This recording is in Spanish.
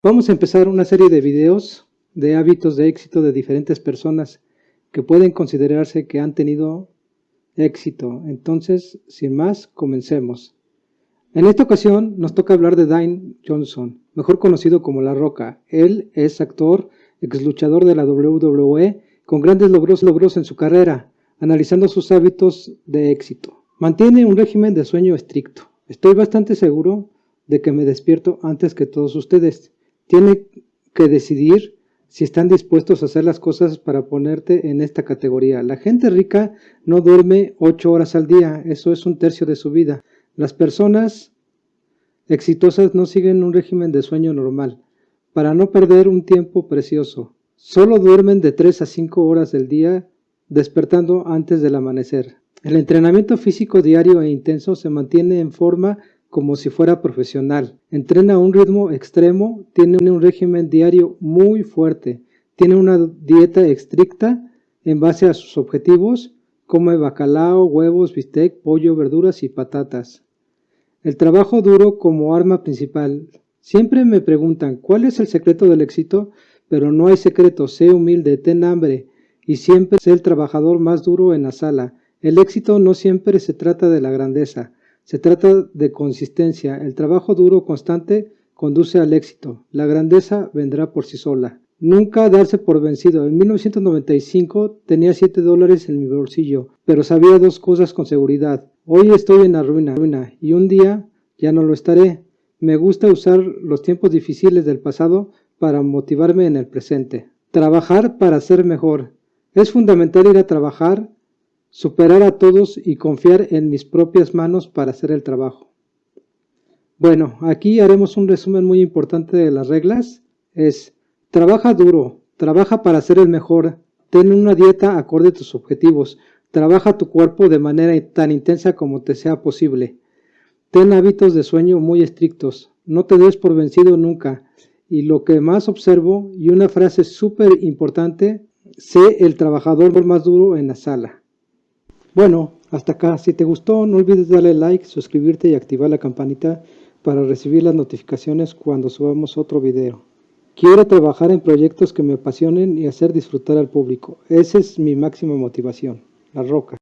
Vamos a empezar una serie de videos de hábitos de éxito de diferentes personas que pueden considerarse que han tenido éxito. Entonces, sin más, comencemos. En esta ocasión nos toca hablar de Dane Johnson, mejor conocido como La Roca. Él es actor, ex luchador de la WWE, con grandes logros, logros en su carrera, analizando sus hábitos de éxito. Mantiene un régimen de sueño estricto. Estoy bastante seguro de que me despierto antes que todos ustedes tiene que decidir si están dispuestos a hacer las cosas para ponerte en esta categoría. La gente rica no duerme ocho horas al día, eso es un tercio de su vida. Las personas exitosas no siguen un régimen de sueño normal, para no perder un tiempo precioso. Solo duermen de 3 a 5 horas del día, despertando antes del amanecer. El entrenamiento físico diario e intenso se mantiene en forma como si fuera profesional. Entrena a un ritmo extremo, tiene un régimen diario muy fuerte, tiene una dieta estricta en base a sus objetivos, come bacalao, huevos, bistec, pollo, verduras y patatas. El trabajo duro como arma principal. Siempre me preguntan cuál es el secreto del éxito, pero no hay secreto, sé humilde, ten hambre y siempre sé el trabajador más duro en la sala. El éxito no siempre se trata de la grandeza, se trata de consistencia. El trabajo duro constante conduce al éxito. La grandeza vendrá por sí sola. Nunca darse por vencido. En 1995 tenía 7 dólares en mi bolsillo, pero sabía dos cosas con seguridad. Hoy estoy en la ruina, ruina y un día ya no lo estaré. Me gusta usar los tiempos difíciles del pasado para motivarme en el presente. Trabajar para ser mejor. Es fundamental ir a trabajar superar a todos y confiar en mis propias manos para hacer el trabajo. Bueno, aquí haremos un resumen muy importante de las reglas. Es, trabaja duro, trabaja para ser el mejor, ten una dieta acorde a tus objetivos, trabaja tu cuerpo de manera tan intensa como te sea posible. Ten hábitos de sueño muy estrictos, no te des por vencido nunca. Y lo que más observo, y una frase súper importante, sé el trabajador más duro en la sala. Bueno, hasta acá. Si te gustó, no olvides darle like, suscribirte y activar la campanita para recibir las notificaciones cuando subamos otro video. Quiero trabajar en proyectos que me apasionen y hacer disfrutar al público. Esa es mi máxima motivación. La Roca.